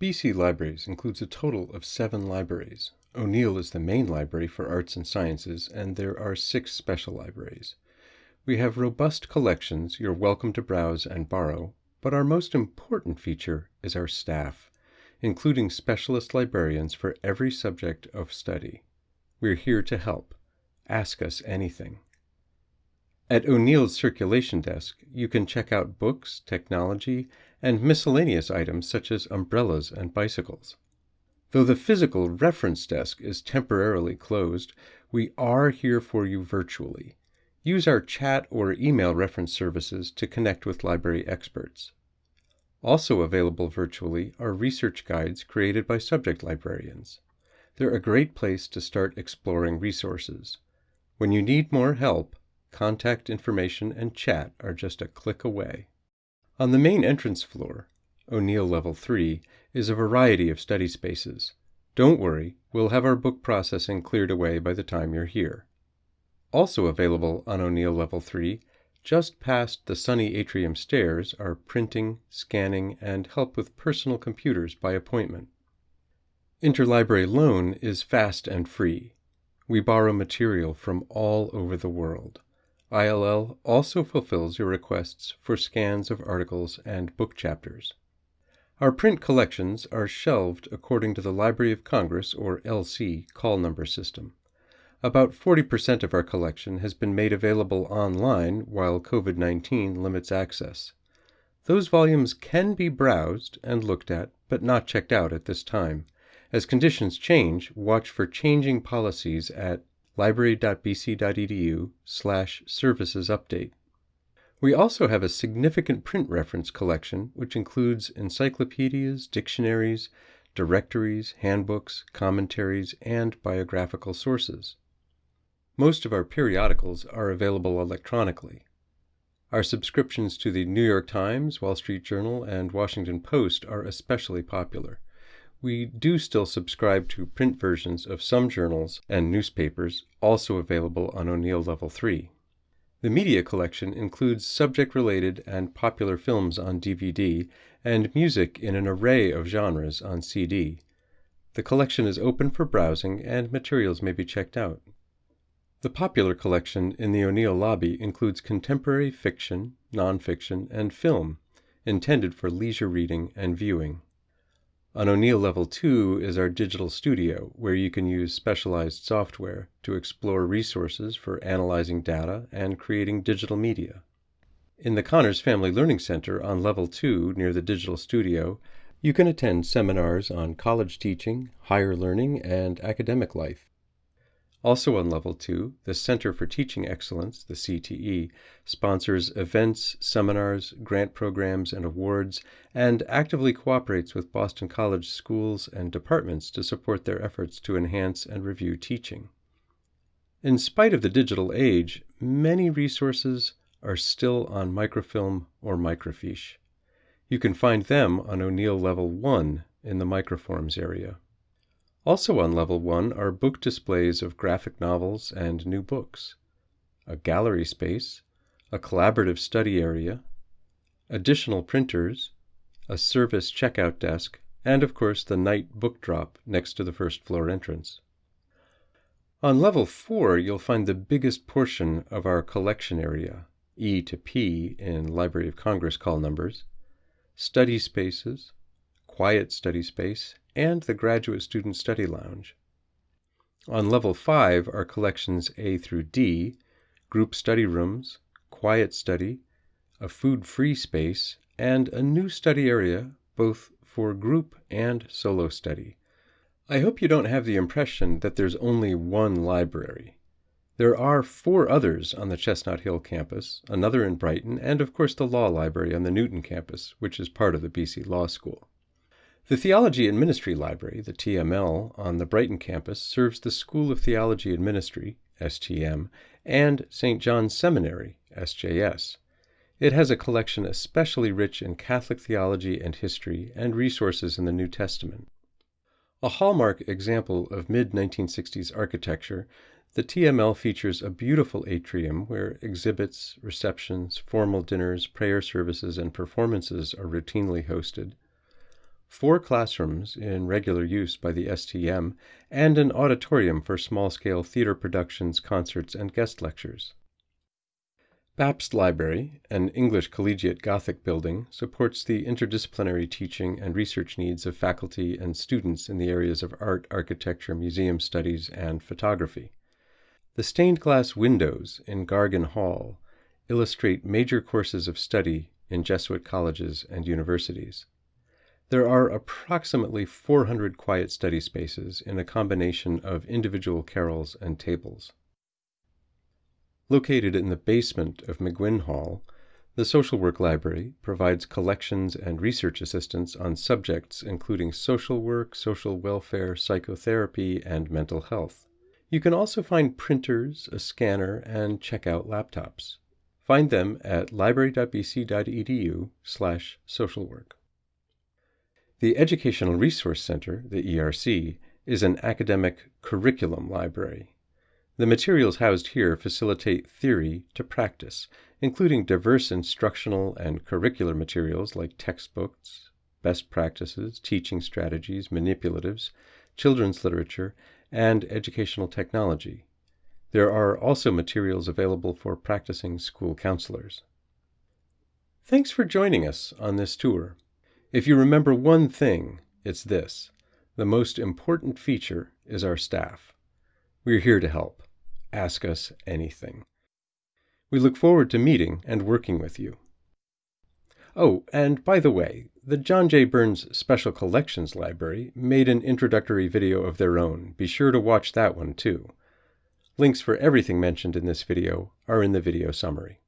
BC Libraries includes a total of seven libraries. O'Neill is the main library for arts and sciences, and there are six special libraries. We have robust collections you're welcome to browse and borrow, but our most important feature is our staff, including specialist librarians for every subject of study. We're here to help. Ask us anything. At O'Neill's circulation desk, you can check out books, technology, and miscellaneous items such as umbrellas and bicycles. Though the physical reference desk is temporarily closed, we are here for you virtually. Use our chat or email reference services to connect with library experts. Also available virtually are research guides created by subject librarians. They're a great place to start exploring resources. When you need more help, Contact information and chat are just a click away. On the main entrance floor, O'Neill Level 3, is a variety of study spaces. Don't worry, we'll have our book processing cleared away by the time you're here. Also available on O'Neill Level 3, just past the sunny atrium stairs, are printing, scanning, and help with personal computers by appointment. Interlibrary loan is fast and free. We borrow material from all over the world. ILL also fulfills your requests for scans of articles and book chapters. Our print collections are shelved according to the Library of Congress, or LC, call number system. About 40% of our collection has been made available online while COVID 19 limits access. Those volumes can be browsed and looked at, but not checked out at this time. As conditions change, watch for changing policies at library.bc.edu slash services update. We also have a significant print reference collection, which includes encyclopedias, dictionaries, directories, handbooks, commentaries, and biographical sources. Most of our periodicals are available electronically. Our subscriptions to the New York Times, Wall Street Journal, and Washington Post are especially popular. We do still subscribe to print versions of some journals and newspapers, also available on O'Neill Level 3. The media collection includes subject related and popular films on DVD and music in an array of genres on CD. The collection is open for browsing and materials may be checked out. The popular collection in the O'Neill lobby includes contemporary fiction, nonfiction, and film, intended for leisure reading and viewing. On O'Neill Level 2 is our digital studio, where you can use specialized software to explore resources for analyzing data and creating digital media. In the Connors Family Learning Center on Level 2 near the digital studio, you can attend seminars on college teaching, higher learning, and academic life. Also on Level 2, the Center for Teaching Excellence, the CTE, sponsors events, seminars, grant programs, and awards, and actively cooperates with Boston College schools and departments to support their efforts to enhance and review teaching. In spite of the digital age, many resources are still on microfilm or microfiche. You can find them on O'Neill Level 1 in the microforms area. Also on level 1 are book displays of graphic novels and new books, a gallery space, a collaborative study area, additional printers, a service checkout desk, and of course the night book drop next to the first floor entrance. On level 4, you'll find the biggest portion of our collection area, E to P in Library of Congress call numbers, study spaces, quiet study space, and the Graduate Student Study Lounge. On level 5 are collections A through D, group study rooms, quiet study, a food free space, and a new study area both for group and solo study. I hope you don't have the impression that there's only one library. There are four others on the Chestnut Hill campus, another in Brighton, and of course the Law Library on the Newton campus, which is part of the BC Law School. The Theology and Ministry Library, the TML, on the Brighton campus serves the School of Theology and Ministry, STM, and St. John's Seminary, SJS. It has a collection especially rich in Catholic theology and history and resources in the New Testament. A hallmark example of mid 1960s architecture, the TML features a beautiful atrium where exhibits, receptions, formal dinners, prayer services, and performances are routinely hosted four classrooms in regular use by the STM, and an auditorium for small scale theater productions, concerts, and guest lectures. Bapst Library, an English collegiate Gothic building, supports the interdisciplinary teaching and research needs of faculty and students in the areas of art, architecture, museum studies, and photography. The stained glass windows in Gargan Hall illustrate major courses of study in Jesuit colleges and universities. There are approximately 400 quiet study spaces in a combination of individual carrels and tables. Located in the basement of McGuinn Hall, the Social Work Library provides collections and research assistance on subjects including social work, social welfare, psychotherapy, and mental health. You can also find printers, a scanner, and checkout laptops. Find them at library.bc.edu/socialwork. The Educational Resource Center, the ERC, is an academic curriculum library. The materials housed here facilitate theory to practice, including diverse instructional and curricular materials like textbooks, best practices, teaching strategies, manipulatives, children's literature, and educational technology. There are also materials available for practicing school counselors. Thanks for joining us on this tour. If you remember one thing, it's this the most important feature is our staff. We're here to help. Ask us anything. We look forward to meeting and working with you. Oh, and by the way, the John J. Burns Special Collections Library made an introductory video of their own. Be sure to watch that one too. Links for everything mentioned in this video are in the video summary.